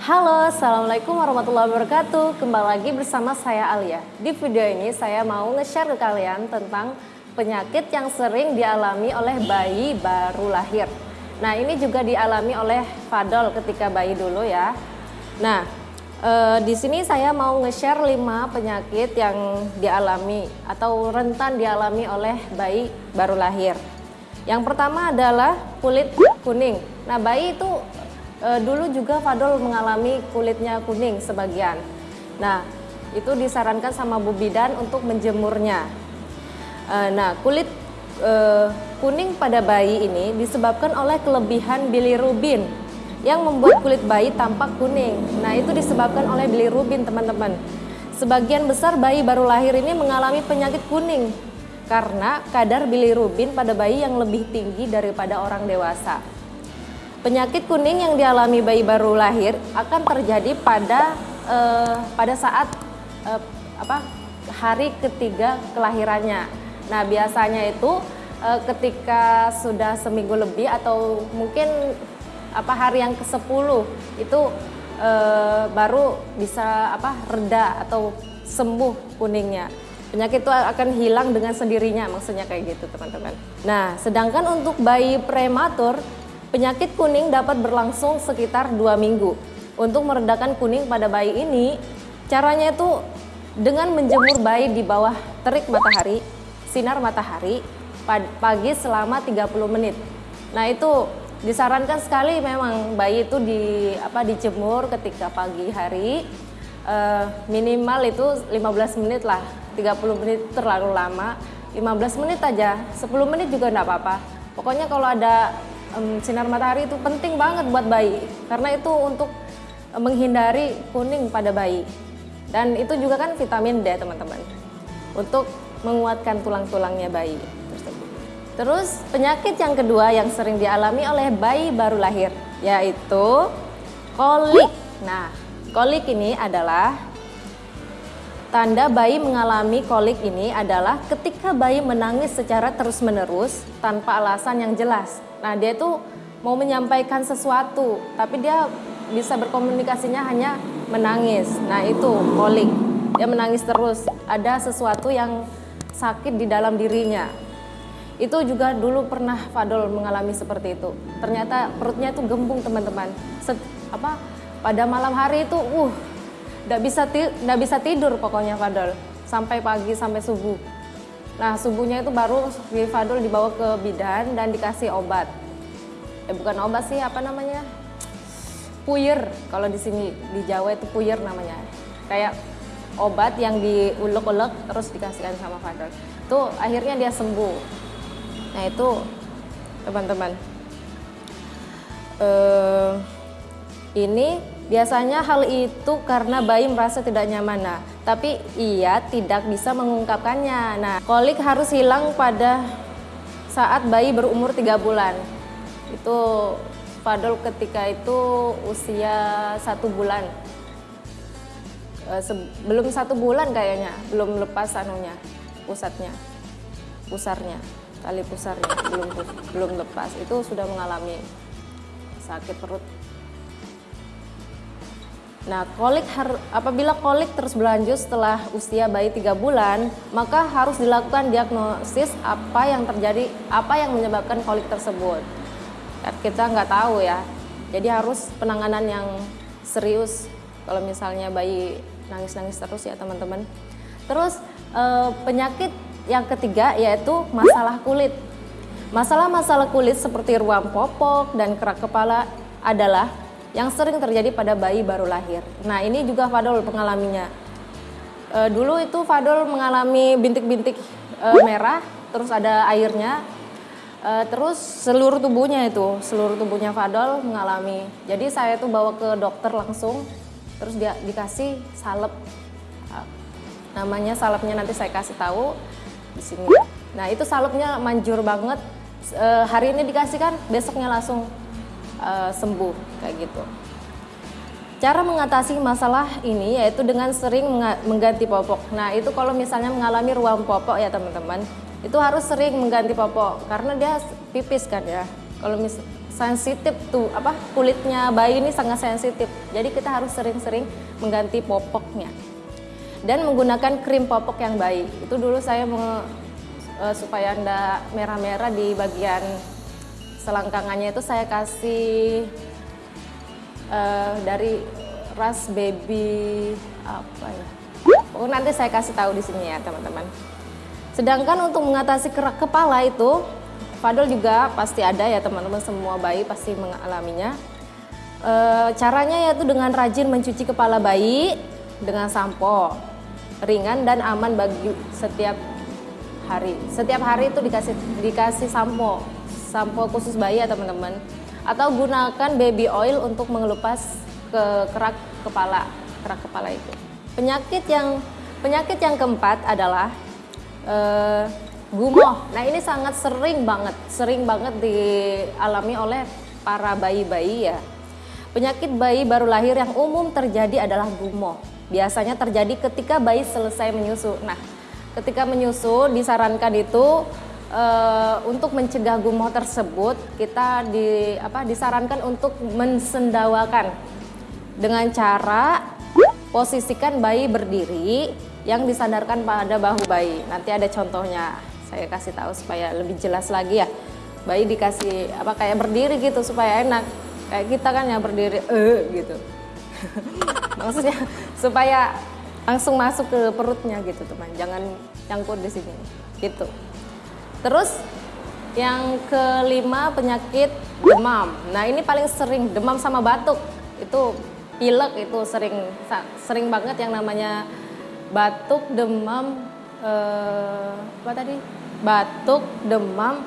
Halo, Assalamualaikum warahmatullahi wabarakatuh. Kembali lagi bersama saya Alia. Di video ini saya mau nge-share ke kalian tentang penyakit yang sering dialami oleh bayi baru lahir. Nah ini juga dialami oleh Fadol ketika bayi dulu ya. Nah e, di sini saya mau nge-share 5 penyakit yang dialami atau rentan dialami oleh bayi baru lahir. Yang pertama adalah kulit kuning. Nah, bayi itu e, dulu juga Fadol mengalami kulitnya kuning sebagian. Nah, itu disarankan sama Bu Bidan untuk menjemurnya. E, nah, kulit e, kuning pada bayi ini disebabkan oleh kelebihan bilirubin yang membuat kulit bayi tampak kuning. Nah, itu disebabkan oleh bilirubin, teman-teman. Sebagian besar bayi baru lahir ini mengalami penyakit kuning karena kadar bilirubin pada bayi yang lebih tinggi daripada orang dewasa. Penyakit kuning yang dialami bayi baru lahir akan terjadi pada eh, pada saat eh, apa hari ketiga kelahirannya. Nah biasanya itu eh, ketika sudah seminggu lebih atau mungkin apa hari yang ke 10 itu eh, baru bisa apa reda atau sembuh kuningnya penyakit itu akan hilang dengan sendirinya maksudnya kayak gitu teman-teman nah sedangkan untuk bayi prematur penyakit kuning dapat berlangsung sekitar dua minggu. Untuk meredakan kuning pada bayi ini caranya itu dengan menjemur bayi di bawah terik matahari sinar matahari pagi selama 30 menit. Nah itu disarankan sekali memang bayi itu di apa dijemur ketika pagi hari uh, minimal itu 15 menit lah. 30 menit terlalu lama. 15 menit aja. 10 menit juga enggak apa-apa. Pokoknya kalau ada um, sinar matahari itu penting banget buat bayi. Karena itu untuk menghindari kuning pada bayi. Dan itu juga kan vitamin D teman-teman. Untuk menguatkan tulang-tulangnya bayi tersebut. Terus penyakit yang kedua yang sering dialami oleh bayi baru lahir yaitu kolik. Nah kolik ini adalah Tanda bayi mengalami kolik ini adalah ketika bayi menangis secara terus-menerus tanpa alasan yang jelas. Nah, dia itu mau menyampaikan sesuatu, tapi dia bisa berkomunikasinya hanya menangis. Nah, itu kolik. Dia menangis terus, ada sesuatu yang sakit di dalam dirinya. Itu juga dulu pernah Fadol mengalami seperti itu. Ternyata perutnya itu gembung, teman-teman. Apa pada malam hari itu, uh, nggak bisa nggak bisa tidur pokoknya Fadol sampai pagi sampai subuh. Nah subuhnya itu baru di Fadol dibawa ke bidan dan dikasih obat. Eh bukan obat sih apa namanya puyer kalau di sini di Jawa itu puyer namanya kayak obat yang diulek-ulek terus dikasihkan sama Fadol. Tuh akhirnya dia sembuh. Nah itu teman-teman. Uh, ini Biasanya hal itu karena bayi merasa tidak nyaman, nah, tapi ia tidak bisa mengungkapkannya. Nah, kolik harus hilang pada saat bayi berumur tiga bulan. Itu Fadol ketika itu usia satu bulan. E, belum satu bulan kayaknya, belum lepas anunya, pusatnya, pusarnya, tali pusarnya, belum belum lepas. Itu sudah mengalami sakit perut Nah, kolik apabila kolik terus berlanjut setelah usia bayi tiga bulan, maka harus dilakukan diagnosis apa yang terjadi, apa yang menyebabkan kolik tersebut. Kita nggak tahu ya, jadi harus penanganan yang serius. Kalau misalnya bayi nangis-nangis terus ya teman-teman. Terus eh, penyakit yang ketiga yaitu masalah kulit. Masalah-masalah kulit seperti ruam popok dan kerak kepala adalah yang sering terjadi pada bayi baru lahir. Nah ini juga Fadol pengalaminya. E, dulu itu Fadol mengalami bintik-bintik e, merah, terus ada airnya, e, terus seluruh tubuhnya itu, seluruh tubuhnya Fadol mengalami. Jadi saya tuh bawa ke dokter langsung, terus dia dikasih salep. Namanya salepnya nanti saya kasih tahu di sini. Nah itu salepnya manjur banget. E, hari ini dikasihkan, besoknya langsung uh, sembuh kayak gitu. Cara mengatasi masalah ini yaitu dengan sering mengganti popok. Nah itu kalau misalnya mengalami ruam popok ya teman-teman, itu harus sering mengganti popok karena dia pipis kan ya. kalau mis sensitif tuh apa kulitnya bayi ini sangat sensitif jadi kita harus sering-sering mengganti popoknya dan menggunakan krim popok yang baik itu dulu saya mau uh, supaya anda merah-merah di bagian selangkangannya itu saya kasih uh, dari ras baby apa ya oh nanti saya kasih tahu di sini ya teman-teman sedangkan untuk mengatasi kerak kepala itu Fadol juga pasti ada ya teman-teman semua bayi pasti mengalaminya. E, caranya yaitu dengan rajin mencuci kepala bayi dengan sampo ringan dan aman bagi setiap hari. Setiap hari itu dikasih dikasih sampo, sampo khusus bayi ya teman-teman. Atau gunakan baby oil untuk mengelupas ke kerak kepala, kerak kepala itu. Penyakit yang penyakit yang keempat adalah eh, gumoh. Nah ini sangat sering banget, sering banget dialami oleh para bayi-bayi ya. Penyakit bayi baru lahir yang umum terjadi adalah gumoh. Biasanya terjadi ketika bayi selesai menyusu. Nah, ketika menyusu disarankan itu e, untuk mencegah gumoh tersebut kita di apa disarankan untuk mensendawakan dengan cara posisikan bayi berdiri yang disandarkan pada bahu bayi. Nanti ada contohnya. Saya kasih tahu supaya lebih jelas lagi ya. Bayi dikasih apa kayak berdiri gitu supaya enak. Kayak kita kan yang berdiri eh gitu. Maksudnya supaya langsung masuk ke perutnya gitu teman. Jangan nyangkut di sini. Gitu terus yang kelima penyakit demam nah ini paling sering demam sama batuk itu pilek itu sering sering banget yang namanya batuk demam eh, apa tadi batuk, demam,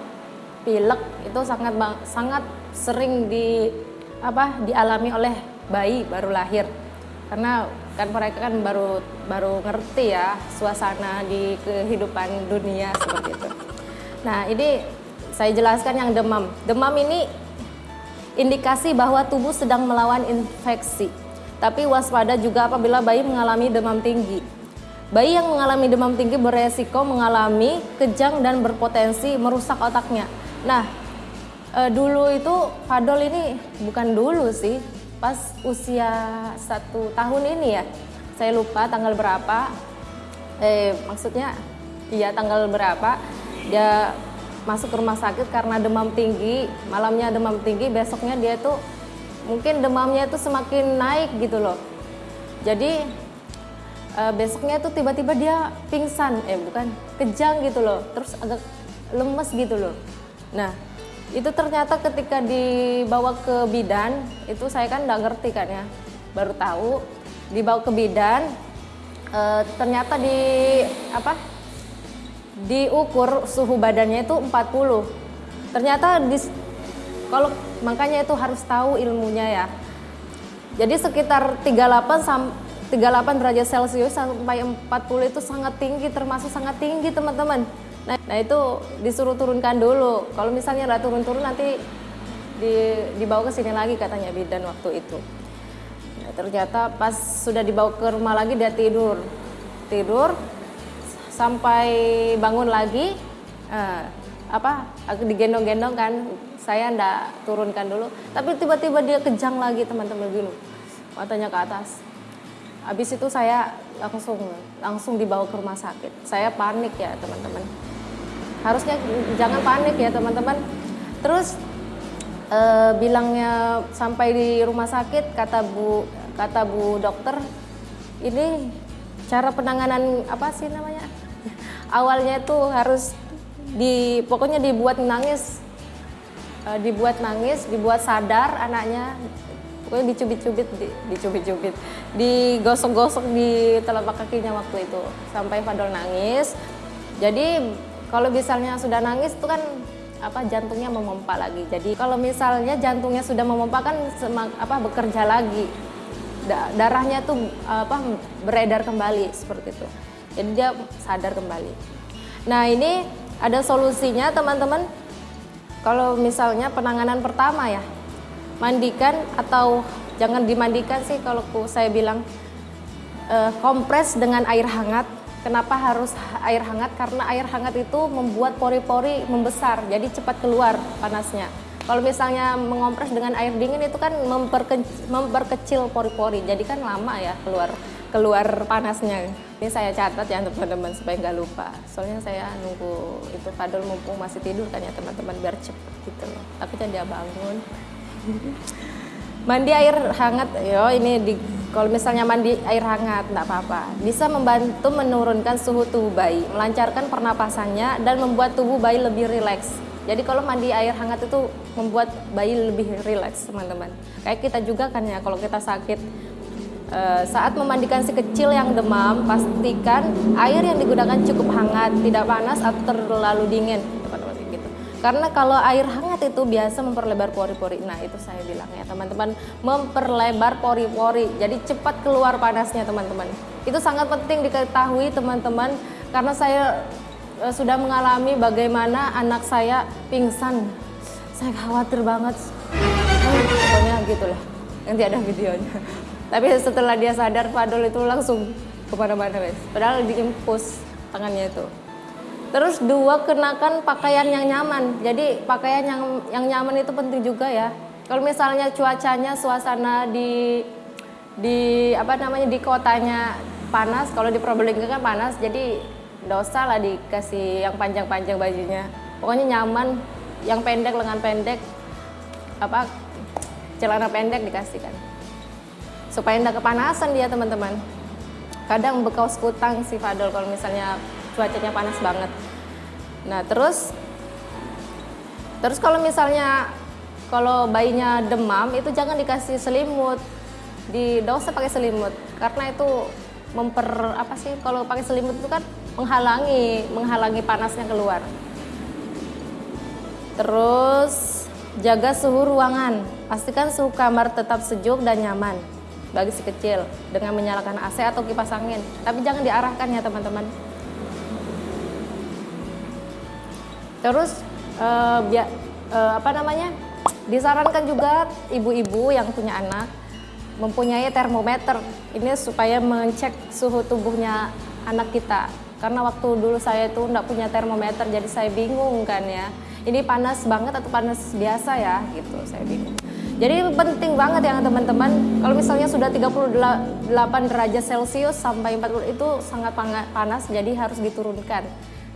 pilek itu sangat sangat sering di apa dialami oleh bayi baru lahir. Karena kan mereka kan baru baru ngerti ya suasana di kehidupan dunia seperti itu. Nah, ini saya jelaskan yang demam. Demam ini indikasi bahwa tubuh sedang melawan infeksi. Tapi waspada juga apabila bayi mengalami demam tinggi. Bayi yang mengalami demam tinggi beresiko mengalami kejang dan berpotensi merusak otaknya. Nah, e, dulu itu Fadol ini bukan dulu sih, pas usia satu tahun ini ya. Saya lupa tanggal berapa. Eh, maksudnya iya tanggal berapa dia masuk ke rumah sakit karena demam tinggi, malamnya demam tinggi, besoknya dia tuh mungkin demamnya itu semakin naik gitu loh. Jadi uh, besoknya tuh tiba-tiba dia pingsan eh bukan kejang gitu loh terus agak lemes gitu loh nah itu ternyata ketika dibawa ke bidan itu saya kan nggak ngerti kan ya baru tahu dibawa ke bidan uh, ternyata di apa diukur suhu badannya itu 40 ternyata di kalau makanya itu harus tahu ilmunya ya jadi sekitar 38 sampai 38 derajat Celcius sampai 40 itu sangat tinggi, termasuk sangat tinggi teman-teman. Nah, nah itu disuruh turunkan dulu. Kalau misalnya nggak turun-turun nanti di, dibawa ke sini lagi katanya bidan waktu itu. Nah, ternyata pas sudah dibawa ke rumah lagi dia tidur, tidur sampai bangun lagi. Uh, apa digendong-gendong kan saya ndak turunkan dulu tapi tiba-tiba dia kejang lagi teman-teman gini matanya ke atas Habis itu saya langsung langsung dibawa ke rumah sakit. Saya panik ya teman-teman. Harusnya jangan panik ya teman-teman. Terus e, bilangnya sampai di rumah sakit kata bu kata bu dokter ini cara penanganan apa sih namanya? Awalnya itu harus di pokoknya dibuat nangis. E, dibuat nangis, dibuat sadar anaknya. Pokoknya dicubit-cubit di, dicubit-cubit. Digosok-gosok di telapak kakinya waktu itu. Sampai Fadol nangis. Jadi kalau misalnya sudah nangis itu kan apa jantungnya memompa lagi. Jadi kalau misalnya jantungnya sudah memompa kan semak, apa bekerja lagi. Darahnya tuh apa beredar kembali seperti itu jadi dia sadar kembali nah ini ada solusinya teman-teman kalau misalnya penanganan pertama ya mandikan atau jangan dimandikan sih kalau saya bilang uh, kompres dengan air hangat. Kenapa harus air hangat? Karena air hangat itu membuat pori-pori membesar, jadi cepat keluar panasnya. Kalau misalnya mengompres dengan air dingin itu kan memperkecil, memperkecil pori-pori, jadi kan lama ya keluar keluar panasnya. Ini saya catat ya teman-teman supaya nggak lupa. Soalnya saya nunggu itu Fadol mumpung masih tidur kan ya teman-teman biar cepet gitu loh. Takutnya dia bangun. mandi air hangat, yo ini di kalau misalnya mandi air hangat nggak apa-apa. Bisa membantu menurunkan suhu tubuh bayi, melancarkan pernapasannya dan membuat tubuh bayi lebih rileks. Jadi kalau mandi air hangat itu membuat bayi lebih rileks teman-teman. Kayak kita juga kan ya kalau kita sakit e, saat memandikan si kecil yang demam pastikan air yang digunakan cukup hangat, tidak panas atau terlalu dingin gitu. Karena kalau air hangat itu biasa memperlebar pori-pori. Nah itu saya bilang ya teman-teman memperlebar pori-pori. Jadi cepat keluar panasnya teman-teman. Itu sangat penting diketahui teman-teman karena saya Eh, sudah mengalami bagaimana anak saya pingsan. Saya khawatir banget. pokoknya gitulah. Nanti ada videonya. Tapi setelah dia sadar Fadol itu langsung ke mana-mana guys. Padahal diimpus tangannya itu. Terus dua kenakan pakaian yang nyaman. Jadi pakaian yang yang nyaman itu penting juga ya. Kalau misalnya cuacanya suasana di di apa namanya di kotanya panas, kalau di Probolinggo kan panas, jadi dosa lah dikasih yang panjang-panjang bajunya. Pokoknya nyaman yang pendek lengan pendek apa celana pendek dikasihkan supaya tidak kepanasan dia teman-teman. Kadang bekau sekutang si Fadol kalau misalnya cuacanya panas banget. Nah terus terus kalau misalnya kalau bayinya demam itu jangan dikasih selimut. Di dosa pakai selimut karena itu memper apa sih kalau pakai selimut itu kan menghalangi menghalangi panasnya keluar. Terus jaga suhu ruangan. Pastikan suhu kamar tetap sejuk dan nyaman bagi si kecil dengan menyalakan AC atau kipas angin. Tapi jangan diarahkan ya teman-teman. Terus uh, biar uh, apa namanya? Disarankan juga ibu-ibu yang punya anak mempunyai termometer ini supaya mengecek suhu tubuhnya anak kita karena waktu dulu saya itu nggak punya termometer jadi saya bingung kan ya. Ini panas banget atau panas biasa ya gitu saya bingung. Jadi penting banget ya teman-teman. Kalau misalnya sudah 38 derajat celcius sampai 40 itu sangat panas jadi harus diturunkan.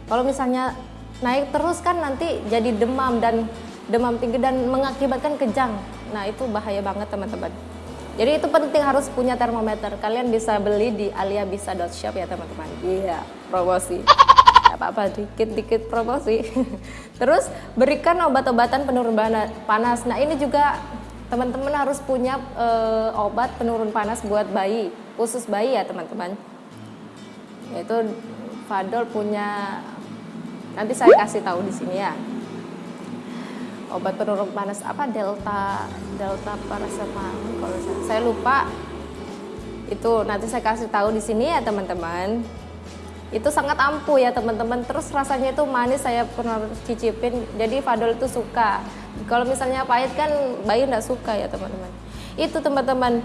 Kalau misalnya naik terus kan nanti jadi demam dan demam tinggi dan mengakibatkan kejang. Nah itu bahaya banget teman-teman. Jadi itu penting harus punya termometer. Kalian bisa beli di aliabisa.shop ya teman-teman. Iya, promosi. apa-apa dikit-dikit promosi. Terus berikan obat-obatan penurun panas. Nah ini juga teman-teman harus punya e, obat penurun panas buat bayi, khusus bayi ya teman-teman. Yaitu Fadol punya, nanti saya kasih tahu di sini ya obat penurun panas apa delta delta paracetamol kalau saya, saya lupa itu nanti saya kasih tahu di sini ya teman-teman itu sangat ampuh ya teman-teman. Terus rasanya itu manis saya pernah cicipin. Jadi Fadol itu suka. Kalau misalnya pahit kan bayi tidak suka ya teman-teman. Itu teman-teman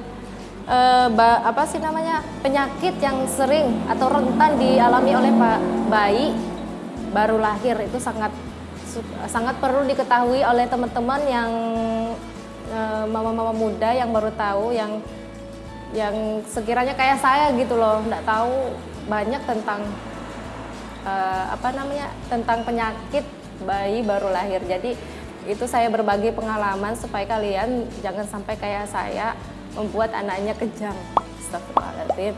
e, apa sih namanya penyakit yang sering atau rentan dialami oleh pak bayi baru lahir. Itu sangat sangat perlu diketahui oleh teman-teman yang eh, mama-mama muda yang baru tahu yang yang sekiranya kayak saya gitu loh nggak tahu banyak tentang uh, apa namanya tentang penyakit bayi baru lahir jadi itu saya berbagi pengalaman supaya kalian jangan sampai kayak saya membuat anaknya kejang Astagfirullahaladzim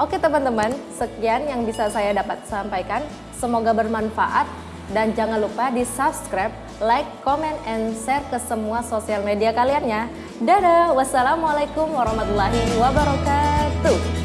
Oke teman-teman, sekian yang bisa saya dapat sampaikan. Semoga bermanfaat dan jangan lupa di subscribe, like, comment, and share ke semua sosial media kalian ya. Dadah, wassalamualaikum warahmatullahi wabarakatuh.